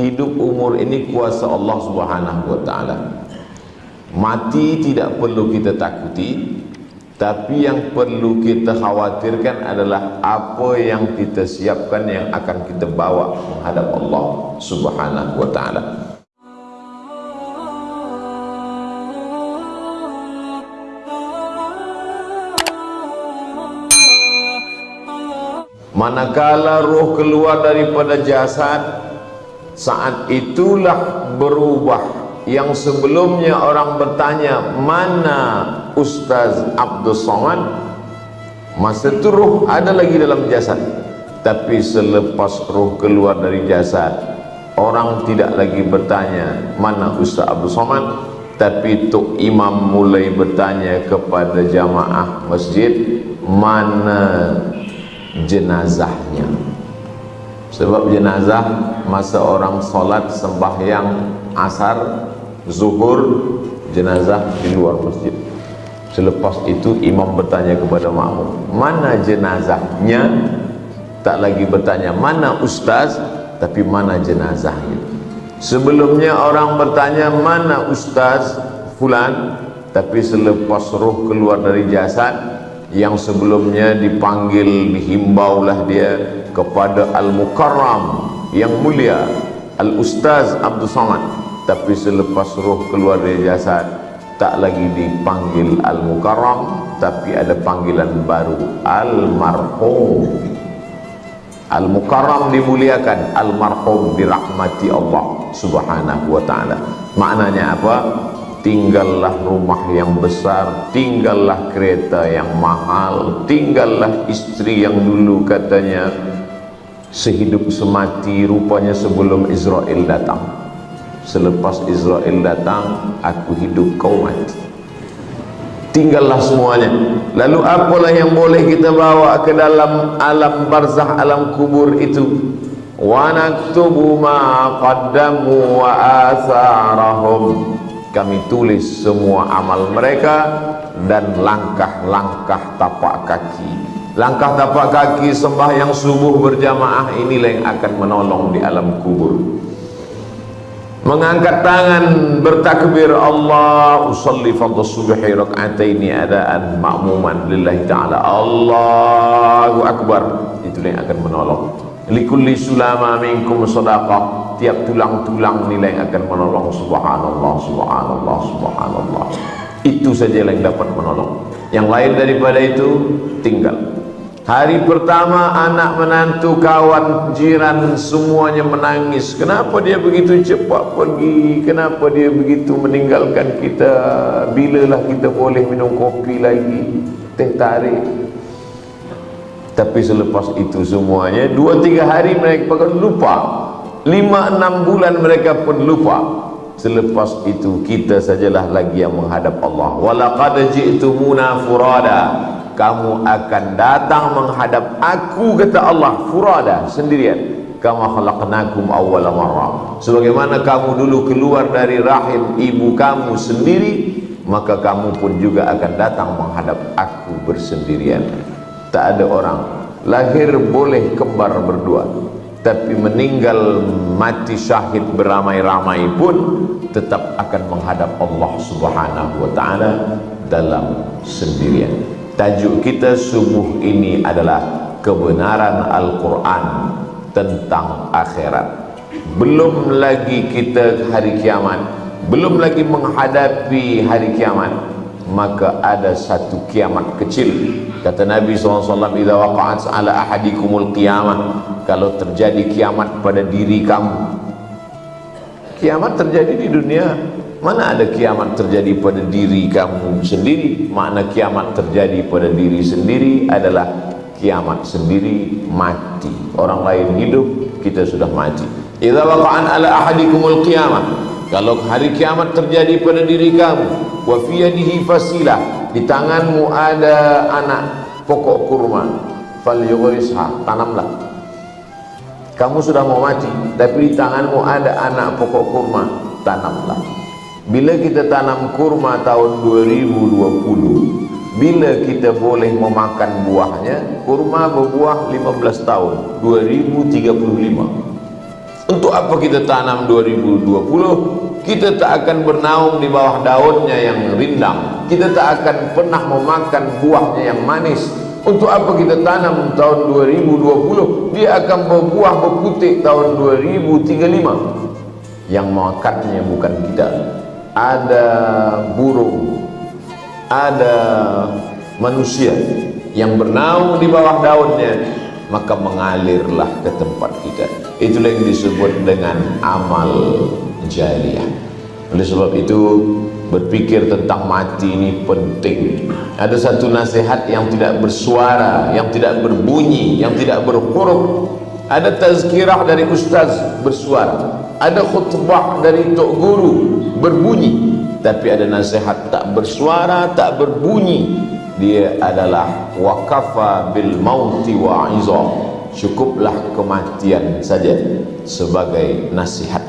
hidup umur ini kuasa Allah Subhanahu wa taala. Mati tidak perlu kita takuti, tapi yang perlu kita khawatirkan adalah apa yang kita siapkan yang akan kita bawa menghadap Allah Subhanahu wa taala. Manakala roh keluar daripada jasad Saat itulah berubah. Yang sebelumnya orang bertanya Mana Ustaz Abdul Somad? Masa itu roh ada lagi dalam jasad. Tapi selepas roh keluar dari jasad Orang tidak lagi bertanya Mana Ustaz Abdul Somad? Tapi Tok Imam mulai bertanya kepada jamaah masjid Mana jenazahnya sebab jenazah masa orang solat sembahyang asar zuhur jenazah di luar masjid. Selepas itu imam bertanya kepada makmum mana jenazahnya? Tak lagi bertanya mana ustaz? Tapi mana jenazahnya? Sebelumnya orang bertanya mana ustaz fulan? Tapi selepas roh keluar dari jasad yang sebelumnya dipanggil dihimbaulah dia kepada Al-Mukarram yang mulia Al-Ustaz Abdul Samad. Tapi selepas roh keluar dari jasad tak lagi dipanggil Al-Mukarram tapi ada panggilan baru Al-Marhum. Al-Mukarram dimuliakan Al-Marhum dirahmati Allah subhanahu wa ta'ala. Maknanya apa? tinggallah rumah yang besar tinggallah kereta yang mahal tinggallah istri yang dulu katanya sehidup semati rupanya sebelum Israel datang. Selepas Israel datang aku hidup kau mati. Tinggallah semuanya. Lalu apalah yang boleh kita bawa ke dalam alam barzah alam kubur itu? Wa naktubu ma qaddamu wa atharahum kami tulis semua amal mereka dan langkah-langkah tapak kaki langkah tapak kaki sembahyang subuh berjamaah inilah yang akan menolong di alam kubur. Mengangkat tangan bertakbir Allah usalli fadl subhi rak'ataini adaan ma'muman lillahi ta'ala. Allahu Akbar. Itu yang akan menolong. Likulli sulama minkum sadaqah tiap tulang-tulang nilai akan menolong. Subhanallah subhanallah subhanallah. Itu saja yang dapat menolong. Yang lain daripada itu tinggal hari pertama anak menantu kawan jiran semuanya menangis. Kenapa dia begitu cepat pergi? Kenapa dia begitu meninggalkan kita? Bilalah kita boleh minum kopi lagi? Teh tarik. Tapi selepas itu semuanya dua tiga hari mereka akan lupa. Lima enam bulan mereka pun lupa. Selepas itu kita sajalah lagi yang menghadap Allah. Walaqad ji'tumuna furada kamu akan datang menghadap aku kata Allah. Furada sendirian. Kama khalaqnakum awwala marrah sebagaimana kamu dulu keluar dari rahim ibu kamu sendiri maka kamu pun juga akan datang menghadap aku bersendirian. Tak ada orang lahir boleh kembar berdua. Tapi meninggal mati syahid beramai-ramai pun tetap akan menghadap Allah Subhanahu wa taala dalam sendirian tajuk kita subuh ini adalah kebenaran Al-Quran tentang akhirat. Belum lagi kita hari kiamat belum lagi menghadapi hari kiamat maka ada satu kiamat kecil. Kata Nabi SAW idza waqa'at ala ahadikumul qiyamah kalau terjadi kiamat pada diri kamu. Kiamat terjadi di dunia mana ada kiamat terjadi pada diri kamu sendiri? Makna kiamat terjadi pada diri sendiri adalah kiamat sendiri mati. Orang lain hidup kita sudah mati. Idza waqa'an ala ahadikumul qiyamah. Kalau hari kiamat terjadi pada diri kamu wa fi yadihi fasilah di tanganmu ada anak pokok kurma falyughrisha tanamlah. Kamu sudah mau mati tapi di tanganmu ada anak pokok kurma tanamlah bila kita tanam kurma tahun 2020 bila kita boleh memakan buahnya kurma berbuah 15 tahun 2035 untuk apa kita tanam 2020 kita tak akan bernaung di bawah daunnya yang rindang. Kita tak akan pernah memakan buahnya yang manis. Untuk apa kita tanam tahun 2020 dia akan berbuah berputik tahun 2035 yang makannya bukan kita ada burung. Ada manusia yang bernaung di bawah daunnya maka mengalirlah ke tempat kita. Itulah yang disebut dengan amal jariah. Oleh sebab itu berpikir tentang mati ini penting. Ada satu nasihat yang tidak bersuara yang tidak berbunyi yang tidak berhuruf. Ada tazkirah dari ustaz bersuara ada khutbah dari tok guru berbunyi. Tapi ada nasihat tak bersuara tak berbunyi. Dia adalah wakafa bil mauti wa izah cukuplah kematian saja sebagai nasihat.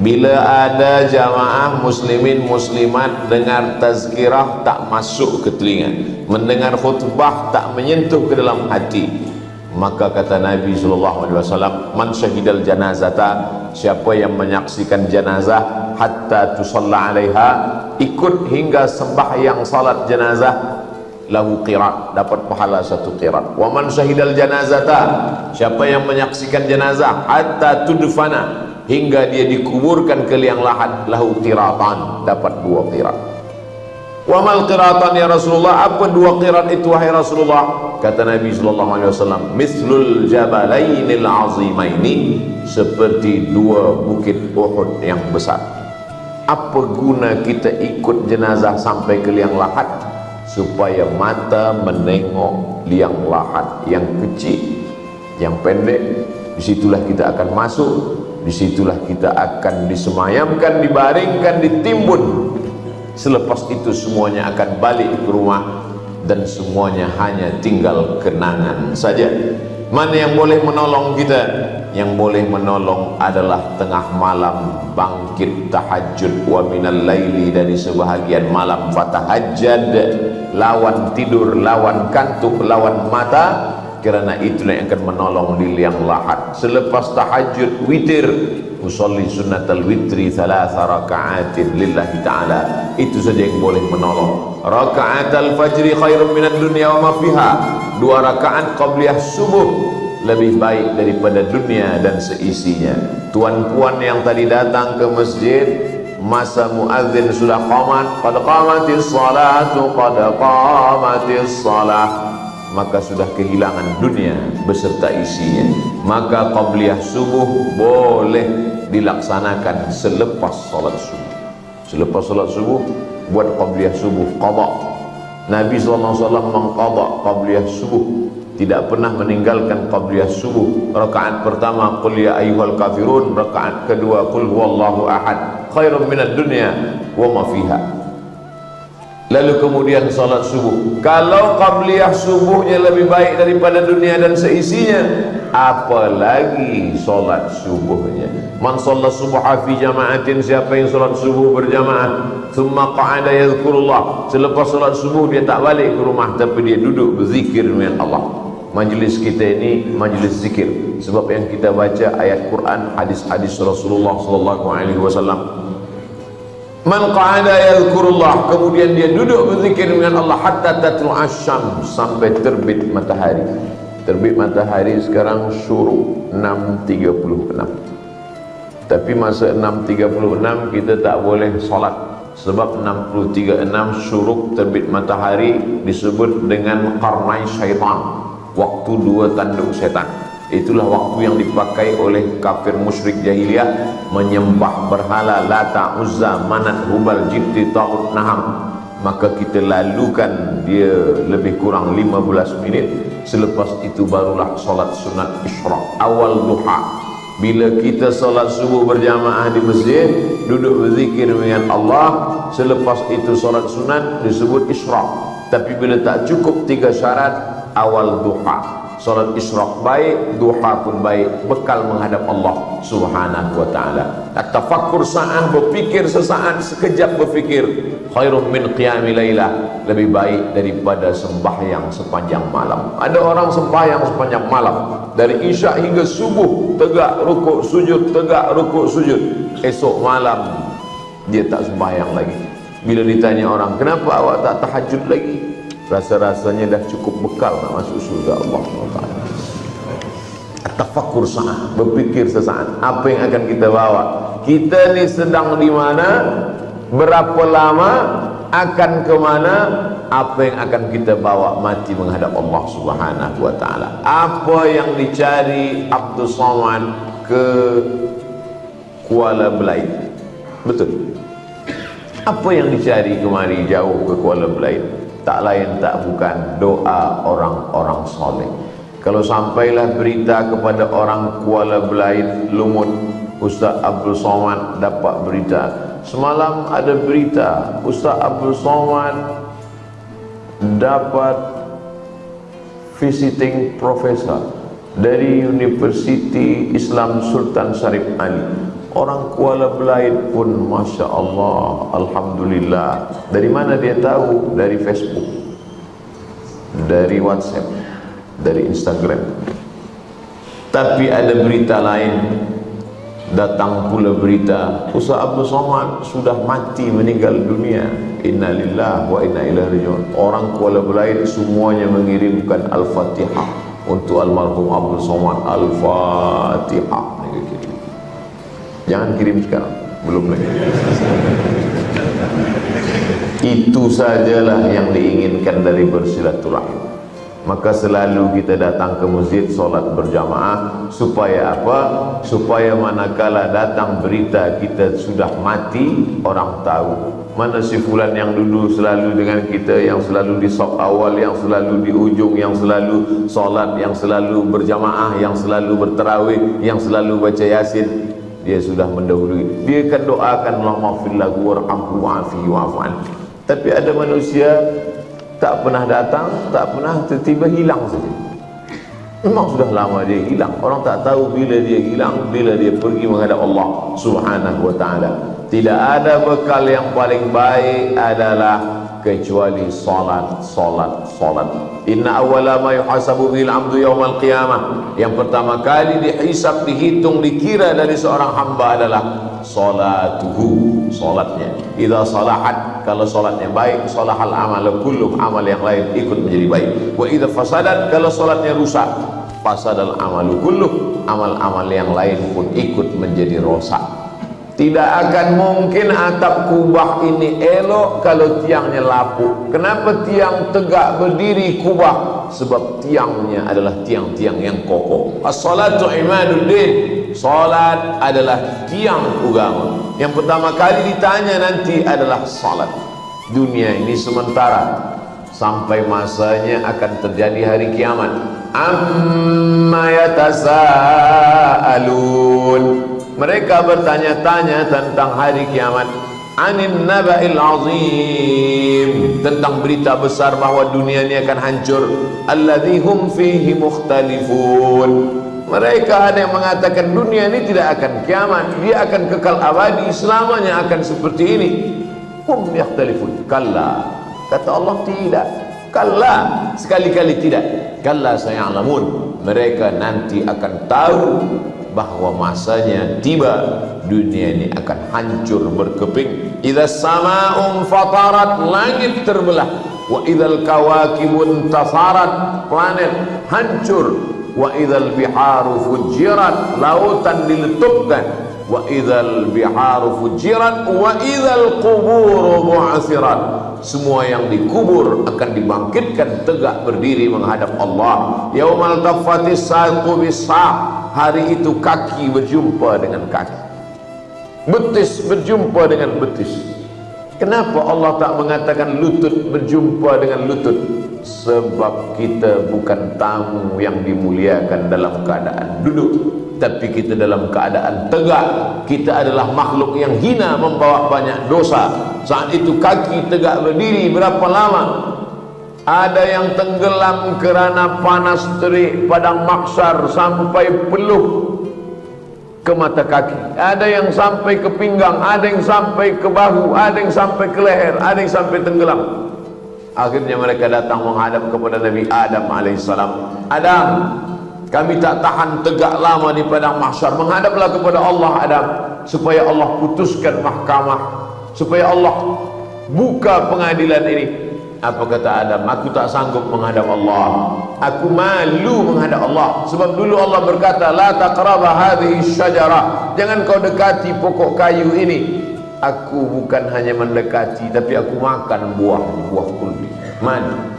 Bila ada jamaah muslimin muslimat dengar tazkirah tak masuk ke telinga. Mendengar khutbah tak menyentuh ke dalam hati maka kata Nabi SAW man syahidal janazata siapa yang menyaksikan janazah hatta tusalla alaiha ikut hingga sembahyang salat janazah lahu qirat dapat pahala satu qirat. Wa man syahidal janazata siapa yang menyaksikan jenazah hatta tudfana hingga dia dikuburkan ke liang lahat lahu qiratan dapat dua qirat wa mal qiratan ya Rasulullah? Apa dua qirat itu wahai Rasulullah? Kata Nabi sallallahu alaihi wasallam mislul jabalainil azimaini seperti dua bukit Uhud yang besar. Apa guna kita ikut jenazah sampai ke liang lahat supaya mata menengok liang lahat yang kecil yang pendek? Disitulah kita akan masuk disitulah kita akan disemayamkan dibaringkan ditimbun selepas itu semuanya akan balik ke rumah dan semuanya hanya tinggal kenangan saja. Mana yang boleh menolong kita? Yang boleh menolong adalah tengah malam bangkit tahajud wa minal laili dari sebahagian malam fatahajjad. Lawan tidur lawan kantuk lawan mata. Kerana itulah yang akan menolong di liang lahat. Selepas tahajud witir usolli sunnatal witri thalatha raka'atin lillahi ta'ala. Itu saja yang boleh menolong. Raka'atal fajri khairun minat dunia wa ma fiha. Dua rakaat qabliyah subuh lebih baik daripada dunia dan seisinya. Tuan-puan yang tadi datang ke masjid masa muazzin sudah qamat qad qamatis salatu qad qamatis salah. Maka sudah kehilangan dunia beserta isinya. Maka qabliyah subuh boleh dilaksanakan selepas salat subuh. Selepas salat subuh buat qabliyah subuh qada Nabi SAW mengqada qabliyah subuh. Tidak pernah meninggalkan qabliyah subuh. Rakaat pertama qul ya ayyuhal kafirun. Rakaat kedua qul huwallahu ahad. Khairun minad dunya wa ma fiha. Lalu kemudian salat subuh. Kalau qabliyah subuhnya lebih baik daripada dunia dan seisinya apalagi salat subuhnya. Man salat subuh fi jama'atin siapa yang salat subuh berjamaah thumma qa'ada yadhkurullah. Selepas salat subuh dia tak balik ke rumah tapi dia duduk berzikir dengan Allah. Majlis kita ini majlis zikir. Sebab yang kita baca ayat Quran hadis-hadis Rasulullah sallallahu alaihi wasallam. Man qa'ada yadhkurullah kemudian dia duduk berzikir dengan Allah hatta tatlu asyam sampai terbit matahari terbit matahari sekarang syuruk 6.36 tapi masa 6.36 kita tak boleh solat. Sebab 6.36 syuruk terbit matahari disebut dengan karnai syaitan. Waktu dua tanduk setan. Itulah waktu yang dipakai oleh kafir musyrik jahiliyah menyembah berhala. Lata uzza manat hubal jibti ta'ud naham maka kita lalukan dia lebih kurang 15 minit. Selepas itu barulah solat sunat isyraq awal duha. Bila kita solat subuh berjamaah di masjid duduk berzikir dengan Allah selepas itu solat sunat disebut isyraq tapi bila tak cukup tiga syarat awal duha Salat isyraq baik, duha pun baik, bekal menghadap Allah Subhanahu wa taala. Tafakkur sa'ah berfikir sesaat sekejap berfikir khairum min qiyamil lailah lebih baik daripada sembahyang sepanjang malam. Ada orang sembahyang sepanjang malam dari isyak hingga subuh tegak rukuk sujud tegak rukuk sujud. Esok malam dia tak sembahyang lagi. Bila ditanya orang, "Kenapa awak tak tahajud lagi?" Rasa-rasanya dah cukup bekal nak masuk surga Allah SWT. Tafakkur sa'ah. Berfikir sesaat. Apa yang akan kita bawa? Kita ni sedang di mana? Berapa lama? Akan ke mana? Apa yang akan kita bawa mati menghadap Allah Subhanahu wa taala apa yang dicari Abdul Somad ke Kuala Belait? Betul. Apa yang dicari kemari jauh ke Kuala Belait tak lain tak bukan doa orang-orang soleh. Kalau sampailah berita kepada orang Kuala Belait Lumut Ustaz Abdul Somad dapat berita. Semalam ada berita Ustaz Abdul Somad dapat visiting professor dari Universiti Islam Sultan Sarif Ali Orang Kuala Belait pun Masya Allah Alhamdulillah. Dari mana dia tahu? Dari Facebook. Dari WhatsApp. Dari Instagram. Tapi ada berita lain. Datang pula berita Ustaz Abdul Somad sudah mati meninggal dunia. Innalillah wa inna ila rajiun. Orang Kuala Belait semuanya mengirimkan Al-Fatihah Untuk almarhum Abdul Somad. Al-Fatihah Jangan kirim sekarang Belum lagi. Itu sajalah yang diinginkan dari bersilaturahim. Maka selalu kita datang ke masjid Solat berjamaah. Supaya apa? Supaya manakala datang berita kita sudah mati Orang tahu. Mana si fulan yang dulu selalu dengan kita Yang selalu di sok awal Yang selalu di ujung Yang selalu solat Yang selalu berjamaah Yang selalu berterawih Yang selalu baca yasin dia sudah mendahului. Dia akan doakan Allah maafir lahu warhamhu wa'afi wa'afan. Tapi ada manusia tak pernah datang tak pernah tiba-tiba hilang saja. Memang sudah lama dia hilang. Orang tak tahu bila dia hilang bila dia pergi menghadap Allah subhanahu wa ta'ala. Tidak ada bekal yang paling baik adalah kecuali salat salat salat. Inna awwala ma yuhasabu bil amdu yaumal qiyamah. Yang pertama kali dihisab dihitung dikira dari seorang hamba adalah salatuhu salatnya. Idza salahat kalau salatnya baik salahal amal kullu amal yang lain ikut menjadi baik. Wa idza fasadat kalau salatnya rusak fasadal amalu kullu amal-amal yang lain pun ikut menjadi rosak tidak akan mungkin atap kubah ini elok kalau tiangnya lapuk. Kenapa tiang tegak berdiri kubah? Sebab tiangnya adalah tiang-tiang yang kokoh. As-salatu imaduddin. Salat adalah tiang agama. Yang pertama kali ditanya nanti adalah salat. Dunia ini sementara sampai masanya akan terjadi hari kiamat. Amma yatasaalun mereka bertanya-tanya tentang hari kiamat. Anin naba'il azim. Tentang berita besar bahawa dunia ini akan hancur. Alladhi hum fihi mukhtalifun. Mereka ada yang mengatakan dunia ini tidak akan kiamat. Dia akan kekal abadi selamanya akan seperti ini. Hum yakhtalifun. Kalla. Kata Allah tidak. Kalla. Sekali-kali tidak. Kalla sayalamun. Mereka nanti akan tahu bahawa masanya tiba dunia ini akan hancur berkeping. Idza sama'un fatarat langit terbelah. Wa idzal kawakibun tasarat planet hancur. Wa idzal biharu fujirat lautan diletupkan. Wa idzal biharu fujirat wa idzal quburu bu'asirat semua yang dikubur akan dibangkitkan tegak berdiri menghadap Allah. Yaumal tafatis saqu bisaq. Hari itu kaki berjumpa dengan kaki. Betis berjumpa dengan betis. Kenapa Allah tak mengatakan lutut berjumpa dengan lutut? Sebab kita bukan tamu yang dimuliakan dalam keadaan duduk tapi kita dalam keadaan tegak. Kita adalah makhluk yang hina membawa banyak dosa. Saat itu kaki tegak berdiri berapa lama? Ada yang tenggelam kerana panas terik padang maksar sampai peluh ke mata kaki. Ada yang sampai ke pinggang ada yang sampai ke bahu ada yang sampai ke leher ada yang sampai tenggelam. Akhirnya mereka datang menghadap kepada Nabi Adam alaihissalam. Adam kami tak tahan tegak lama di padang mahsyar. Menghadaplah kepada Allah Adam supaya Allah putuskan mahkamah supaya Allah buka pengadilan ini. Apa kata Adam? Aku tak sanggup menghadap Allah. Aku malu menghadap Allah. Sebab dulu Allah berkata la taqraba hadhihi syajarah. Jangan kau dekati pokok kayu ini. Aku bukan hanya mendekati tapi aku makan buah buah kulbi man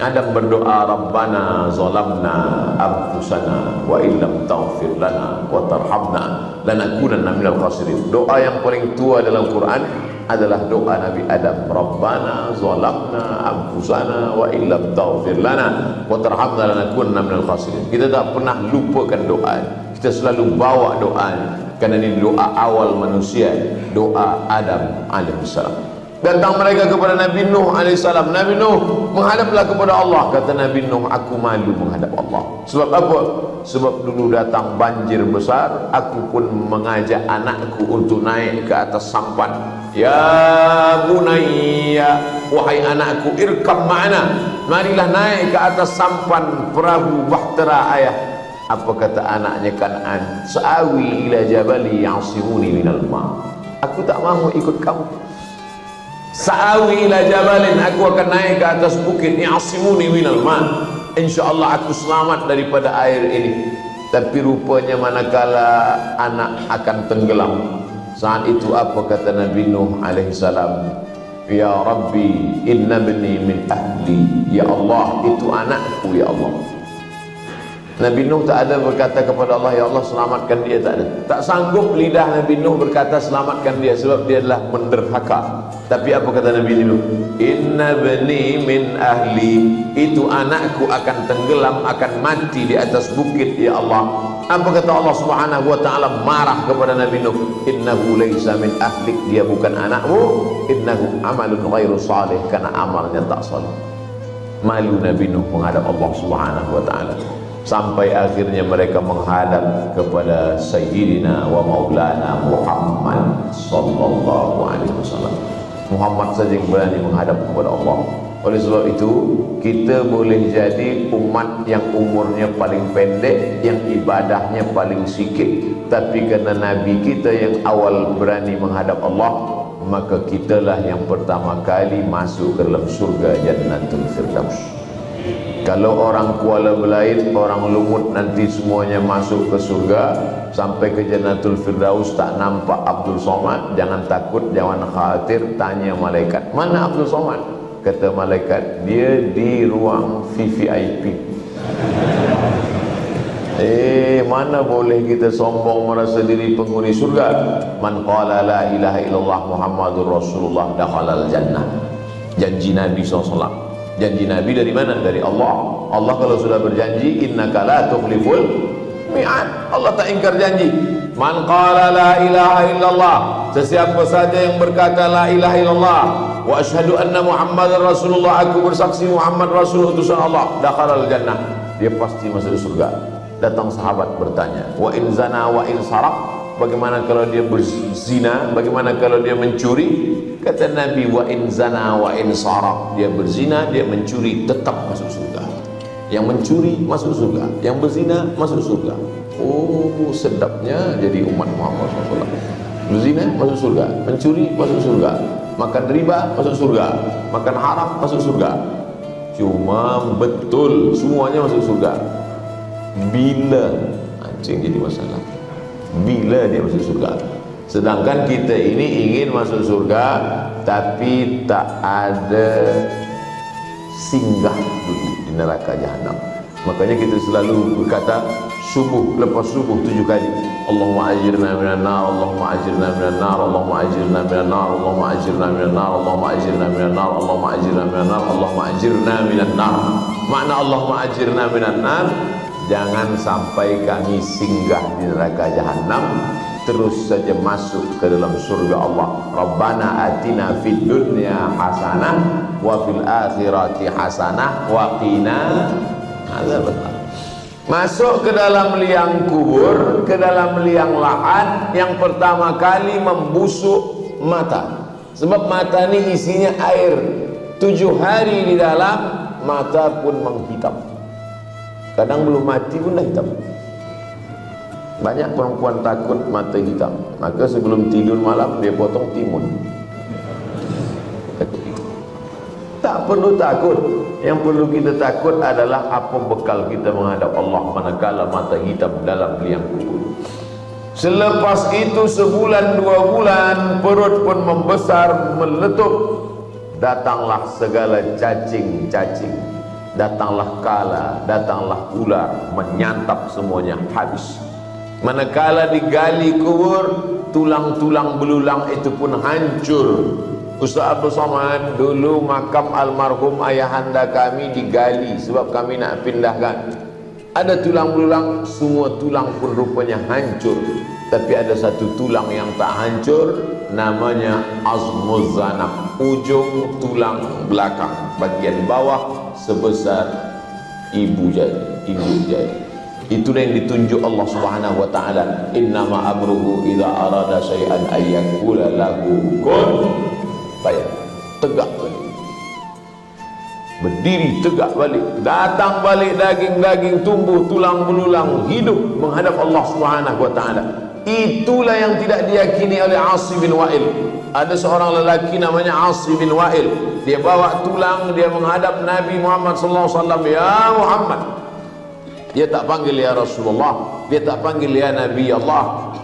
Adam berdoa Rabbana zalamna anfusana wa illam taghfir lana wa tarhamna lanakunanna minal khasirin. Doa yang paling tua dalam Quran adalah doa Nabi Adam Rabbana zalamna anfusana wa illam taghfir lana wa tarhamna lanakunanna minal khasirin. Kita tak pernah lupakan doa. Kita selalu bawa doa. Kerana ini doa awal manusia doa Adam alaihissalam datang mereka kepada Nabi Nuh alaihissalam. Nabi Nuh menghadaplah kepada Allah. Kata Nabi Nuh aku malu menghadap Allah. Sebab apa? Sebab dulu datang banjir besar aku pun mengajak anakku untuk naik ke atas sampan. Ya bunayya wahai anakku irkam ma'ana. Marilah naik ke atas sampan perahu bahtera ayah. Apa kata anaknya? Kan'an sa'awi ila jabali ya'simuni minal ma. Aku tak mahu ikut kamu Sa'awi ila jabalin aku akan naik ke atas bukit ya'simuni minal ma. Insyaallah aku selamat daripada air ini. Tapi rupanya manakala anak akan tenggelam. Saat itu apa kata Nabi Nuh alaihi salam? Ya Rabbi, inna bani min ahli. Ya Allah, itu anakku ya Allah. Nabi Nuh tak ada berkata kepada Allah Ya Allah selamatkan dia. Tak ada. Tak sanggup lidah Nabi Nuh berkata selamatkan dia Sebab dia adalah menderhaka. Tapi apa kata Nabi Nuh? Inna bani min ahli. Itu anakku akan tenggelam Akan mati di atas bukit Ya Allah. Apa kata Allah subhanahu wa ta'ala? Marah kepada Nabi Nuh. Innahu laysa min ahlik. Dia bukan anakmu. Innahu amalun ghairu salih. Karena amalnya tak salih. Malu Nabi Nuh menghadap Allah subhanahu wa ta'ala sampai akhirnya mereka menghadap kepada Sayyidina wa Maulana Muhammad sallallahu alaihi wasallam. Muhammad saja yang berani menghadap kepada Allah. Oleh sebab itu, kita boleh jadi umat yang umurnya paling pendek, yang ibadahnya paling sikit. Tapi kerana Nabi kita yang awal berani menghadap Allah, maka kitalah yang pertama kali masuk ke dalam surga Jannatul Firdaus. Kalau orang Kuala Belait, orang Lumut nanti semuanya masuk ke surga sampai ke Jannatul Firdaus tak nampak Abdul Somad, jangan takut, jangan khawatir, tanya malaikat. Mana Abdul Somad? Kata malaikat, dia di ruang VVIP. Eh, mana boleh kita sombong merasa diri penghuni surga? Man qala la ilaha illallah Muhammadur Rasulullah dakhala al jannah. Janji Nabi SAW janji Nabi dari mana? dari Allah. Allah kalau sudah berjanji innaka la tukhliful mi'ad. Allah tak ingkar janji. Man qala la ilaha illallah sesiapa saja yang berkata la ilaha illallah wa ashhadu anna muhammadar rasulullah aku bersaksi Muhammad rasul utusan Allah dakhala al jannah. Dia pasti masuk surga. Datang sahabat bertanya wa in zana wa in saraq bagaimana kalau dia berzina? Bagaimana kalau dia mencuri kata Nabi wa in zana wa in saraq dia berzina dia mencuri tetap masuk surga. Yang mencuri masuk surga. Yang berzina masuk surga. Oh sedapnya jadi umat Muhammad SAW. Berzina masuk surga. Mencuri masuk surga. Makan riba masuk surga. Makan haram masuk surga. Cuma betul semuanya masuk surga. Bila? Anjing jadi masalah. Bila dia masuk surga sedangkan kita ini ingin masuk surga tapi tak ada singgah dulu di neraka jahanam makanya kita selalu berkata subuh lepas subuh tujuh kali Allahumma ajirna minan nar Allahumma ajirna minan nar Allahumma ajirna minan nar Allahumma ajirna minan nar Allahumma ajirna minan nar Allahumma ajirna minan nar Allahumma ajirna minan nar. Makna Allahumma ajirna minan nar jangan sampai kami singgah di neraka jahanam terus saja masuk ke dalam surga Allah. Rabbana atina fid dunya hasanah wa fil akhirati hasanah wa qina azabannar. Masuk ke dalam liang kubur ke dalam liang lahat yang pertama kali membusuk mata. Sebab mata ni isinya air. Tujuh hari di dalam mata pun menghitam. Kadang belum mati pun dah hitam banyak perempuan takut mata hitam. Maka sebelum tidur malam dia potong timun. Tak perlu takut. Yang perlu kita takut adalah apa bekal kita menghadap Allah manakala mata hitam dalam liang kubur. Selepas itu sebulan dua bulan perut pun membesar meletup. Datanglah segala cacing-cacing. Datanglah kala datanglah ular menyantap semuanya. Habis manakala digali kubur tulang-tulang belulang itu pun hancur. Ustaz Abdul Somad dulu makam almarhum ayahanda kami digali sebab kami nak pindahkan. Ada tulang belulang semua tulang pun rupanya hancur. Tapi ada satu tulang yang tak hancur namanya azmuz zanab ujung tulang belakang bagian bawah sebesar ibu jari ibu jari itu yang ditunjuk Allah Subhanahu wa taala. Innama amruhu idza arada syai'an ayyakula lahu kun. Baik. Tegak balik. Berdiri tegak balik. Datang balik daging-daging tumbuh tulang belulang hidup menghadap Allah Subhanahu wa taala. Itulah yang tidak diyakini oleh Asim bin Wa'il. Ada seorang lelaki namanya Asim bin Wa'il. Dia bawa tulang dia menghadap Nabi Muhammad sallallahu alaihi wasallam. Ya Muhammad dia tak panggil ya Rasulullah dia tak panggil ya Nabi Allah.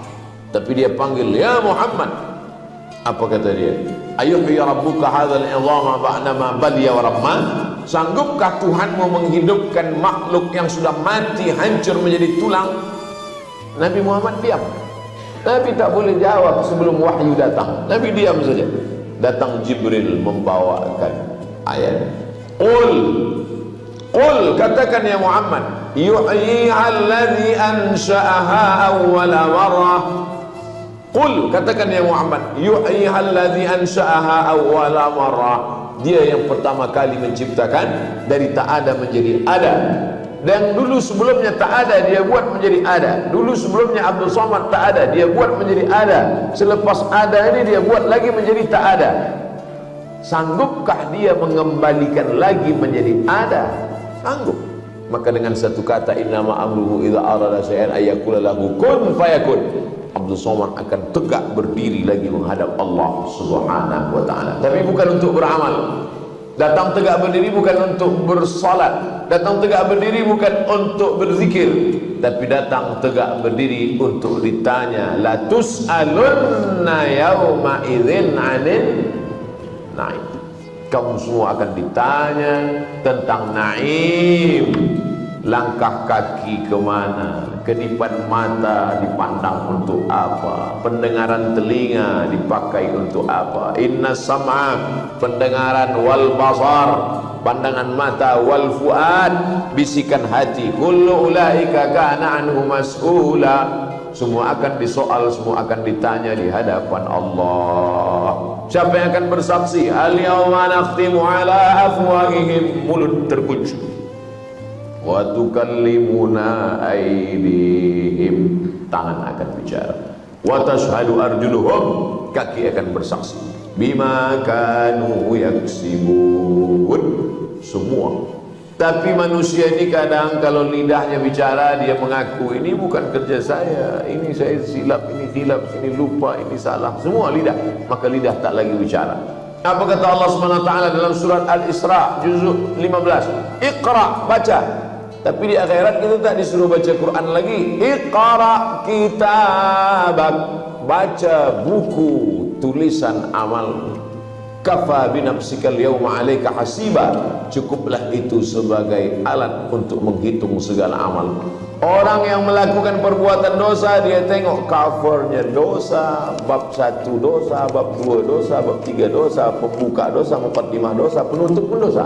Tapi dia panggil ya Muhammad. Apa kata dia? Ayuhi rabbuka hadzal idhama ba'dama baliya wa ramma sanggupkah Tuhanmu menghidupkan makhluk yang sudah mati hancur menjadi tulang? Nabi Muhammad diam. Nabi tak boleh jawab sebelum wahyu datang. Nabi diam saja. Datang Jibril membawakan ayat. Qul. Qul katakan ya Muhammad yuhyiha alladhi ansha'aha awwala marrah Qul katakan ya Muhammad yuhyiha alladhi ansha'aha awwala marrah dia yang pertama kali menciptakan dari tak ada menjadi ada. Dan dulu sebelumnya tak ada dia buat menjadi ada. Dulu sebelumnya Abdul Somad tak ada dia buat menjadi ada. Selepas ada ini dia buat lagi menjadi tak ada. Sanggupkah dia mengembalikan lagi menjadi ada? Sanggup maka dengan satu kata innama amruhu idza arada syai'an ayyakula lahu kun fayakun. Abdul Somad akan tegak berdiri lagi menghadap Allah Subhanahu wa taala. Tapi bukan untuk beramal. Datang tegak berdiri bukan untuk bersolat. Datang tegak berdiri bukan untuk berzikir. Tapi datang tegak berdiri untuk ditanya la tus'alunna yauma idzin 'anil na'im kamu semua akan ditanya tentang naim. Langkah kaki ke mana? Kedipan mata dipandang untuk apa? Pendengaran telinga dipakai untuk apa? Inna sam'a pendengaran wal basar pandangan mata wal fuad. Bisikan hati. Kullu ulaika kana anhu mas'ula. Semua akan disoal semua akan ditanya di hadapan Allah. Siapa yang akan bersaksi? Al yawma nakhtimu ala afwahihim. Mulut terkunci. Wa tukallimuna aydihim. Tangan akan bicara. Wa tashhadu arjuluhum. Kaki akan bersaksi bima kanu yaksibun semua tapi manusia ini kadang kalau lidahnya bicara dia mengaku ini bukan kerja saya, ini saya silap, ini hilap, ini lupa, ini salah. Semua lidah, maka lidah tak lagi bicara. Apa kata Allah SWT dalam surat Al-Isra juzuk 15? Iqra, baca. Tapi di akhirat kita tak disuruh baca Quran lagi. Iqra kitabak. Baca buku tulisan amalmu kafa binafsikal yawma alayka hasiba. Cukuplah itu sebagai alat untuk menghitung segala amal. Orang yang melakukan perbuatan dosa dia tengok covernya dosa bab satu dosa bab dua dosa bab tiga dosa pembuka dosa empat lima dosa penutup pun dosa.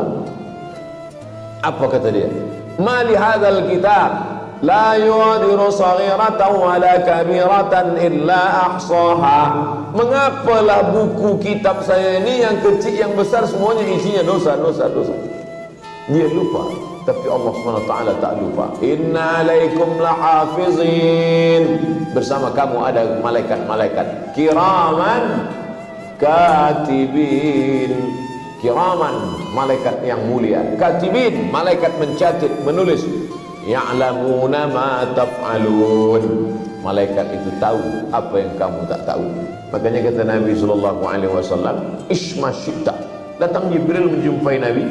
Apa kata dia? Mali hadzal kitab la yuadiru saghiratan wala kabiratan illa ahsaha mengapalah buku kitab saya ini yang kecil yang besar semuanya isinya dosa dosa dosa. Dia lupa. Tapi Allah SWT tak lupa. Inna alaikum lahafizin. Bersama kamu ada malaikat-malaikat. Kiraman katibin. Kiraman malaikat yang mulia. Katibin malaikat mencatat menulis ya'lamuna ma taf'alun. Malaikat itu tahu apa yang kamu tak tahu. Makanya kata Nabi sallallahu alaihi wasallam datang Jibril menjumpai Nabi.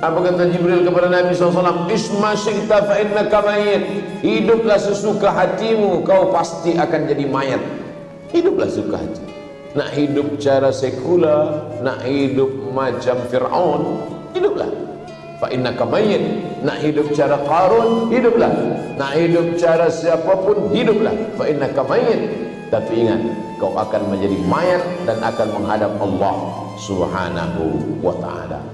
Apa kata Jibril kepada Nabi SAW isma syi'ta fa innaka mayit hiduplah sesuka hatimu kau pasti akan jadi mayat. Hiduplah sesuka hati. Nak hidup cara sekular nak hidup macam Fir'aun hiduplah fa innaka mayyit. Nak hidup cara Qarun hiduplah. Nak hidup cara siapapun hiduplah. Fa innaka mayyit. Tapi ingat kau akan menjadi mayat dan akan menghadap Allah Subhanahu wa taala